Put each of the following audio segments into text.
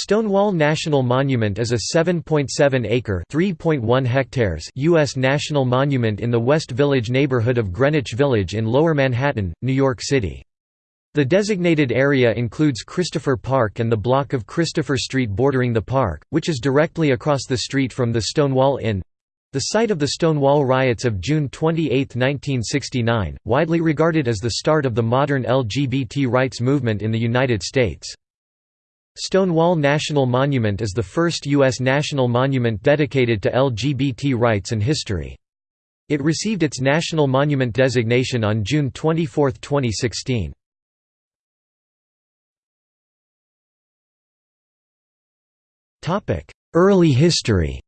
Stonewall National Monument is a 7.7-acre (3.1 hectares) U.S. national monument in the West Village neighborhood of Greenwich Village in Lower Manhattan, New York City. The designated area includes Christopher Park and the block of Christopher Street bordering the park, which is directly across the street from the Stonewall Inn—the site of the Stonewall riots of June 28, 1969, widely regarded as the start of the modern LGBT rights movement in the United States. Stonewall National Monument is the first U.S. national monument dedicated to LGBT rights and history. It received its National Monument designation on June 24, 2016. Early history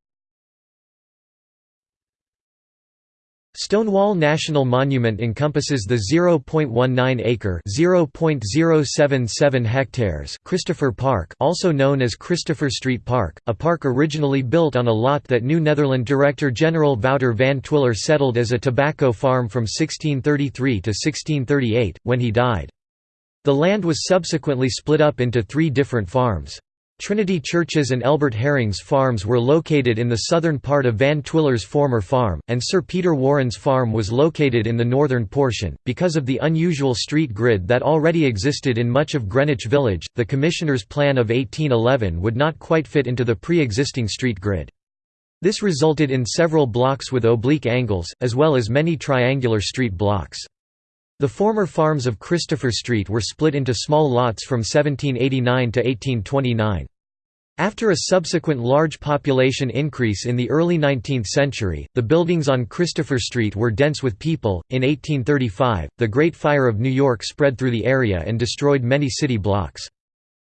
Stonewall National Monument encompasses the 0.19-acre (0.077 hectares) Christopher Park, also known as Christopher Street Park, a park originally built on a lot that New Netherland Director-General Wouter van Twiller settled as a tobacco farm from 1633 to 1638, when he died. The land was subsequently split up into three different farms. Trinity Church's and Elbert Herring's farms were located in the southern part of Van Twiller's former farm, and Sir Peter Warren's farm was located in the northern portion. Because of the unusual street grid that already existed in much of Greenwich Village, the Commissioner's Plan of 1811 would not quite fit into the pre existing street grid. This resulted in several blocks with oblique angles, as well as many triangular street blocks. The former farms of Christopher Street were split into small lots from 1789 to 1829. After a subsequent large population increase in the early 19th century, the buildings on Christopher Street were dense with people. In 1835, the Great Fire of New York spread through the area and destroyed many city blocks.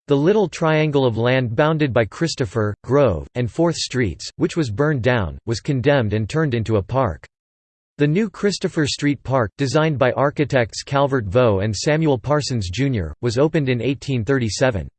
The little triangle of land bounded by Christopher, Grove, and Fourth Streets, which was burned down, was condemned and turned into a park. The new Christopher Street Park, designed by architects Calvert Vaux and Samuel Parsons, Jr., was opened in 1837.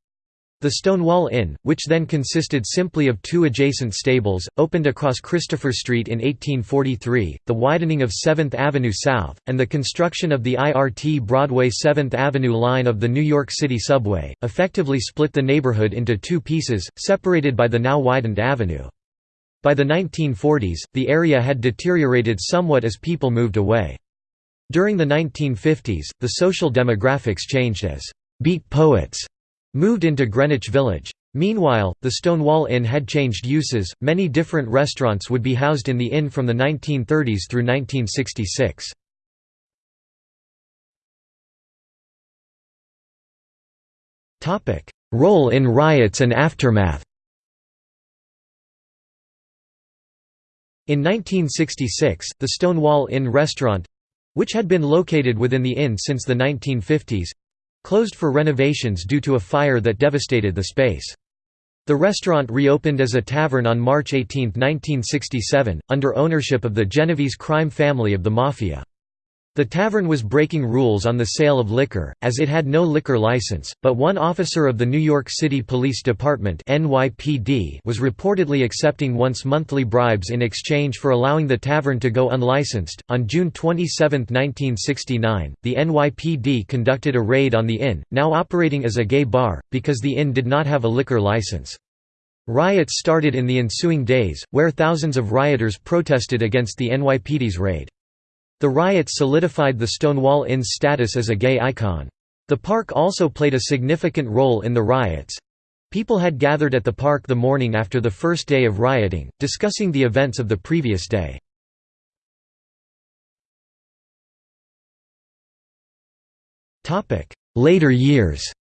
The Stonewall Inn, which then consisted simply of two adjacent stables, opened across Christopher Street in 1843. The widening of 7th Avenue South, and the construction of the IRT Broadway 7th Avenue line of the New York City subway, effectively split the neighborhood into two pieces, separated by the now widened avenue. By the 1940s, the area had deteriorated somewhat as people moved away. During the 1950s, the social demographics changed as «beat poets» moved into Greenwich Village. Meanwhile, the Stonewall Inn had changed uses, many different restaurants would be housed in the inn from the 1930s through 1966. Role in riots and aftermath In 1966, the Stonewall Inn restaurant—which had been located within the inn since the 1950s—closed for renovations due to a fire that devastated the space. The restaurant reopened as a tavern on March 18, 1967, under ownership of the Genovese crime family of the Mafia. The tavern was breaking rules on the sale of liquor, as it had no liquor license, but one officer of the New York City Police Department NYPD was reportedly accepting once monthly bribes in exchange for allowing the tavern to go unlicensed. On June 27, 1969, the NYPD conducted a raid on the inn, now operating as a gay bar, because the inn did not have a liquor license. Riots started in the ensuing days, where thousands of rioters protested against the NYPD's raid. The riots solidified the Stonewall Inn's status as a gay icon. The park also played a significant role in the riots. People had gathered at the park the morning after the first day of rioting, discussing the events of the previous day. Later years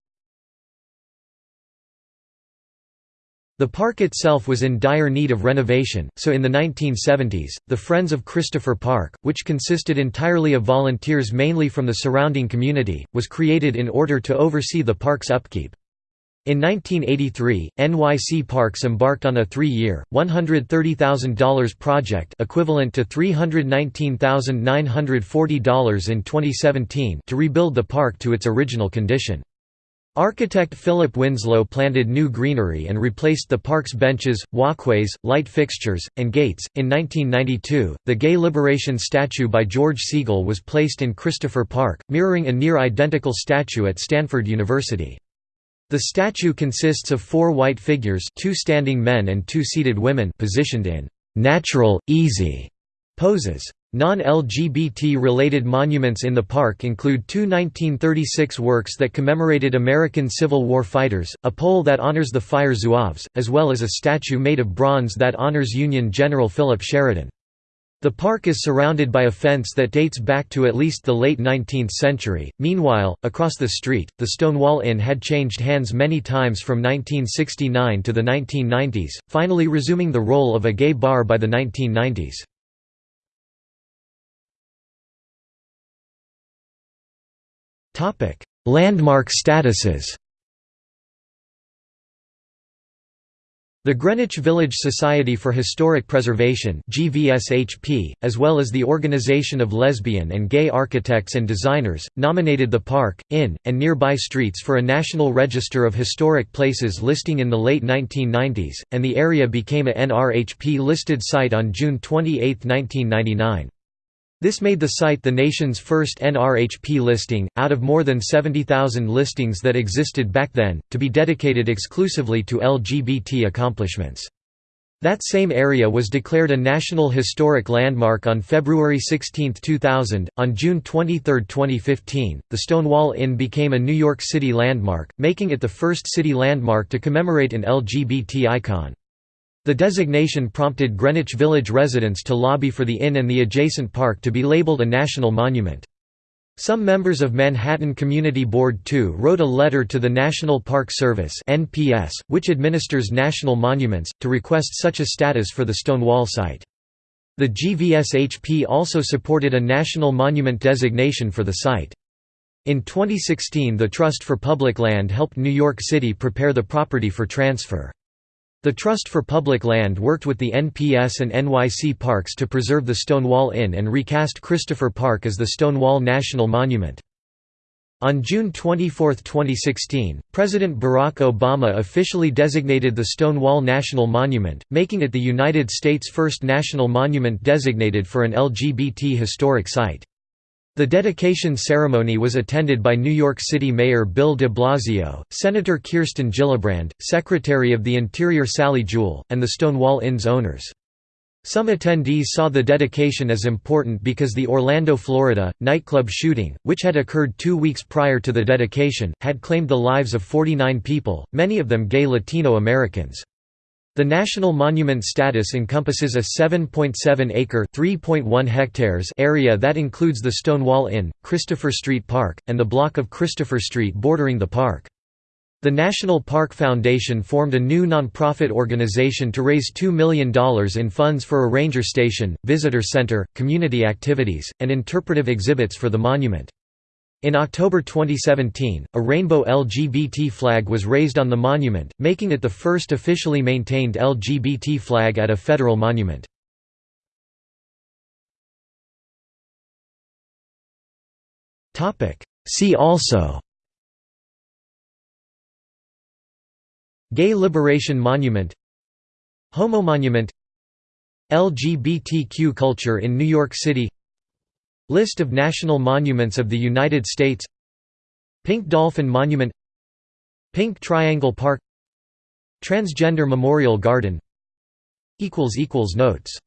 The park itself was in dire need of renovation, so in the 1970s, the Friends of Christopher Park, which consisted entirely of volunteers mainly from the surrounding community, was created in order to oversee the park's upkeep. In 1983, NYC Parks embarked on a three-year, $130,000 project equivalent to $319,940 in 2017 to rebuild the park to its original condition. Architect Philip Winslow planted new greenery and replaced the park's benches, walkways, light fixtures, and gates. In 1992, the Gay Liberation statue by George Segal was placed in Christopher Park, mirroring a near identical statue at Stanford University. The statue consists of four white figures two standing men and two seated women positioned in «natural, easy» poses. Non-LGBT-related monuments in the park include two 1936 works that commemorated American Civil War fighters, a pole that honors the Fire Zouaves, as well as a statue made of bronze that honors Union General Philip Sheridan. The park is surrounded by a fence that dates back to at least the late 19th century. Meanwhile, across the street, the Stonewall Inn had changed hands many times from 1969 to the 1990s, finally resuming the role of a gay bar by the 1990s. Topic: Landmark statuses. The Greenwich Village Society for Historic Preservation (GVSHP), as well as the Organization of Lesbian and Gay Architects and Designers, nominated the park, inn, and nearby streets for a National Register of Historic Places listing in the late 1990s, and the area became a NRHP listed site on June 28, 1999. This made the site the nation's first NRHP listing, out of more than 70,000 listings that existed back then, to be dedicated exclusively to LGBT accomplishments. That same area was declared a National Historic Landmark on February 16, 2000. On June 23, 2015, the Stonewall Inn became a New York City landmark, making it the first city landmark to commemorate an LGBT icon. The designation prompted Greenwich Village residents to lobby for the inn and the adjacent park to be labeled a national monument. Some members of Manhattan Community Board 2 wrote a letter to the National Park Service (NPS), which administers national monuments, to request such a status for the Stonewall site. The GVSHP also supported a national monument designation for the site. In 2016 the Trust for Public Land helped New York City prepare the property for transfer. The Trust for Public Land worked with the NPS and NYC Parks to preserve the Stonewall Inn and recast Christopher Park as the Stonewall National Monument. On June 24, 2016, President Barack Obama officially designated the Stonewall National Monument, making it the United States' first national monument designated for an LGBT historic site. The dedication ceremony was attended by New York City Mayor Bill de Blasio, Senator Kirsten Gillibrand, Secretary of the Interior Sally Jewell, and the Stonewall Inn's owners. Some attendees saw the dedication as important because the Orlando, Florida, nightclub shooting, which had occurred two weeks prior to the dedication, had claimed the lives of 49 people, many of them gay Latino Americans. The national monument status encompasses a 7.7-acre (3.1 hectares) area that includes the Stonewall Inn, Christopher Street Park, and the block of Christopher Street bordering the park. The National Park Foundation formed a new nonprofit organization to raise $2 million in funds for a ranger station, visitor center, community activities, and interpretive exhibits for the monument. In October 2017, a rainbow LGBT flag was raised on the monument, making it the first officially maintained LGBT flag at a federal monument. See also Gay Liberation Monument Homo Monument LGBTQ culture in New York City List of national monuments of the United States. Pink Dolphin Monument. Pink Triangle Park. Transgender Memorial Garden. Notes